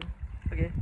fine. Okay.